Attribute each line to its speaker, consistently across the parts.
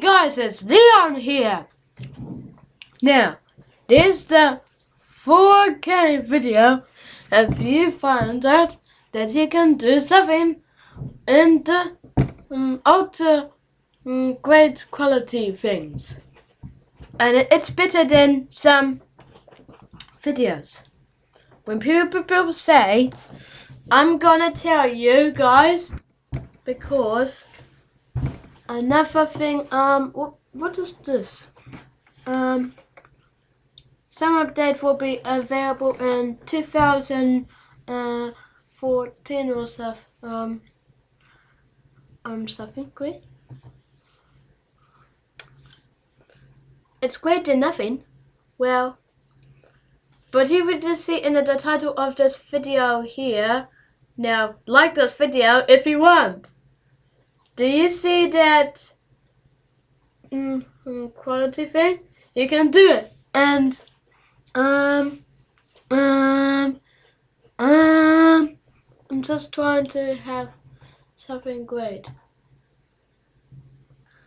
Speaker 1: guys, it's Leon here. Now, this is the 4K video. If you find out that you can do something in the um, ultra um, great quality things. And it's better than some videos. When people say, I'm gonna tell you guys because another thing, um, what, what is this? Um, some update will be available in 2014 or stuff. Um, um, something great. It's great than nothing. Well, but you would just see in the title of this video here. Now, like this video if you want. Do you see that mm, mm, quality thing? You can do it. And, um, um, um, I'm just trying to have something great.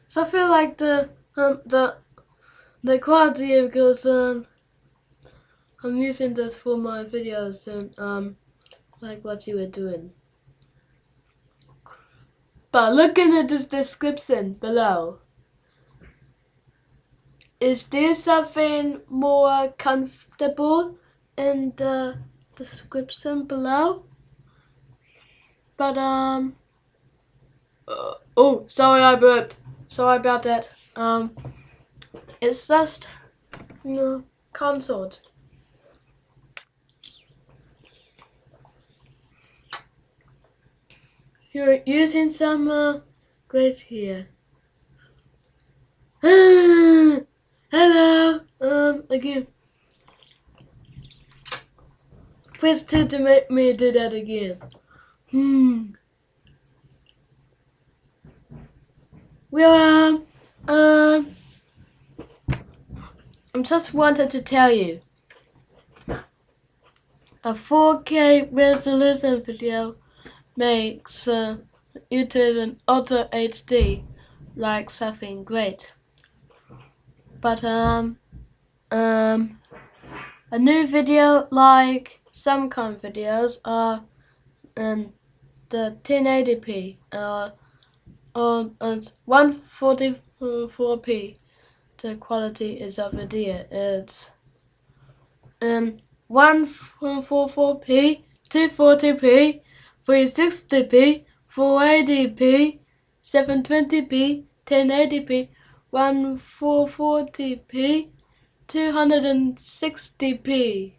Speaker 1: So I feel like the, um, the, the quality because, um, I'm using this for my videos and, um, like what you were doing. But looking at this description below, is there something more comfortable in the description below? But um, uh, oh, sorry I burped. Sorry about that. Um, it's just you know. You're using some uh, grades here. Hello. Um, again. Please to, to make me do that again. Hmm. Well, um, um, I just wanted to tell you. A 4K resolution video makes uh, YouTube and Ultra HD like something great. But um um a new video like some kind of videos are um the 1080p uh on and 144p the quality is of video it's um 144p 240p 360p, 480p, 720p, 1080p, 1440p, 260p,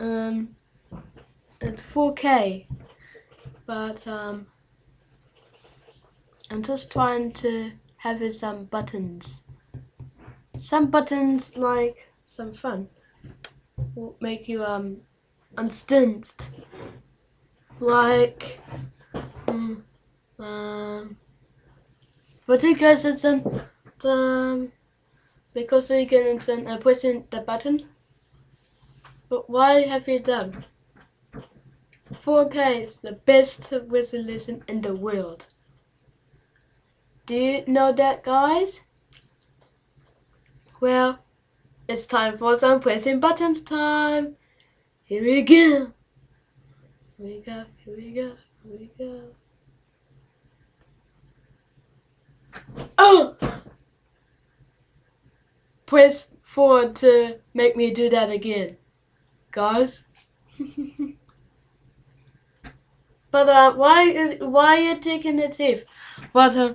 Speaker 1: um, and 4K. But um, I'm just trying to have some buttons. Some buttons like some fun will make you um unstint like um, but you guys isn't um because you can send uh, pressing the button? But why have you done? 4K is the best resolution in the world. Do you know that guys? Well it's time for some pressing buttons time. Here we go we go, here we go, here we go. Oh! Press forward to make me do that again. Guys. but uh, why is why are you taking the teeth? But uh,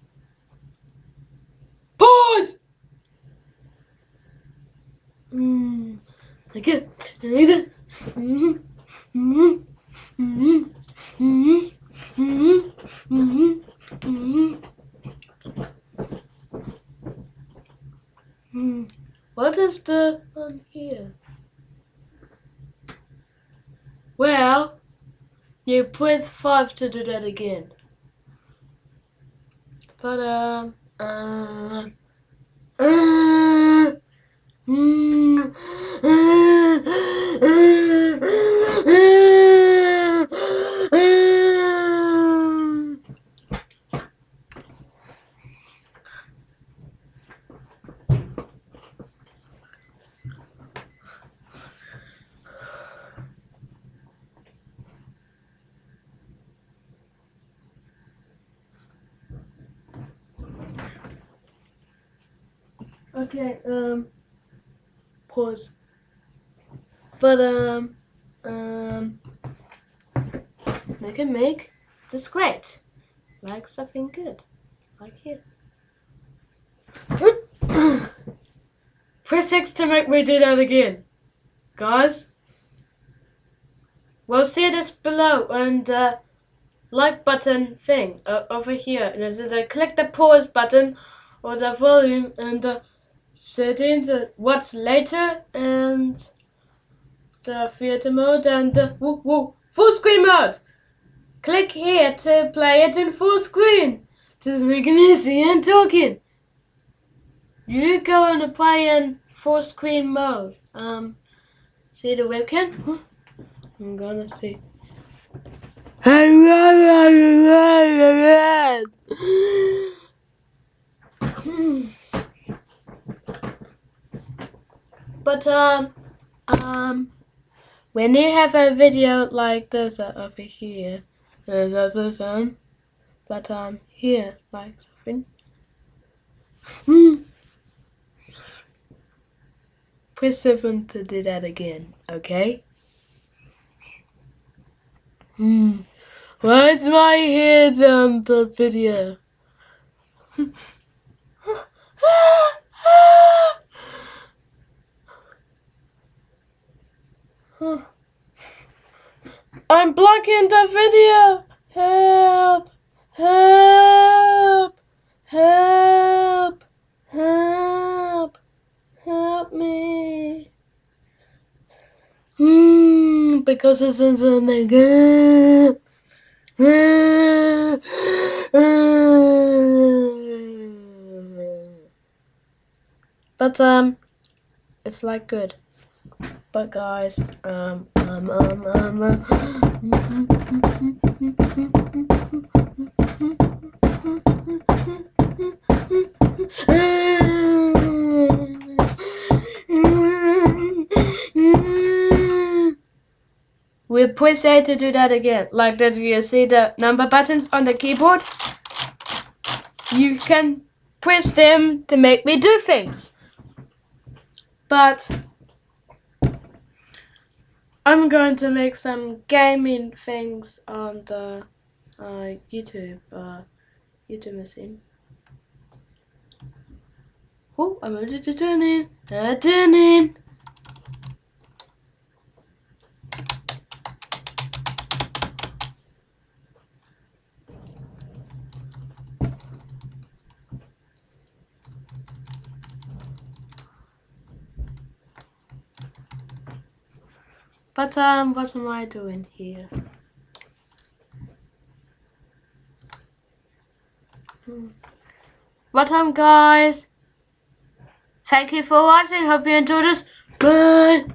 Speaker 1: Hmm. What is the one here? Well, you press 5 to do that again. But, um, uh, uh, mm, uh, uh, uh, Okay, um, pause. But, um, um, we can make this great. Like something good. Like here. Press X to make me do that again. Guys. We'll see this below and, uh, like button thing uh, over here. And either click the pause button or the volume and the settings, uh, what's later, and the theater mode and the woo, woo, full screen mode. Click here to play it in full screen. Just making it easy and talking. You go and play in full screen mode. Um, see the webcam? I'm gonna see. But um, um, when you have a video like this uh, over here, uh, that's the sound. But um, here, like something. Press 7 to do that again, okay? Hmm. Why's my head on the video? I'm blocking the video. Help! Help! Help! Help! Help me! Hmm, because it's in the But um, it's like good. But guys, um, um, um, um, we press A to do that again. Like that you see the number buttons on the keyboard. You can press them to make me do things. But I'm going to make some gaming things on the uh, YouTube uh, YouTube machine. Oh, I'm ready to turn in. Turn in. But um, what am I doing here? But um, guys, thank you for watching. Hope you enjoyed this. Bye.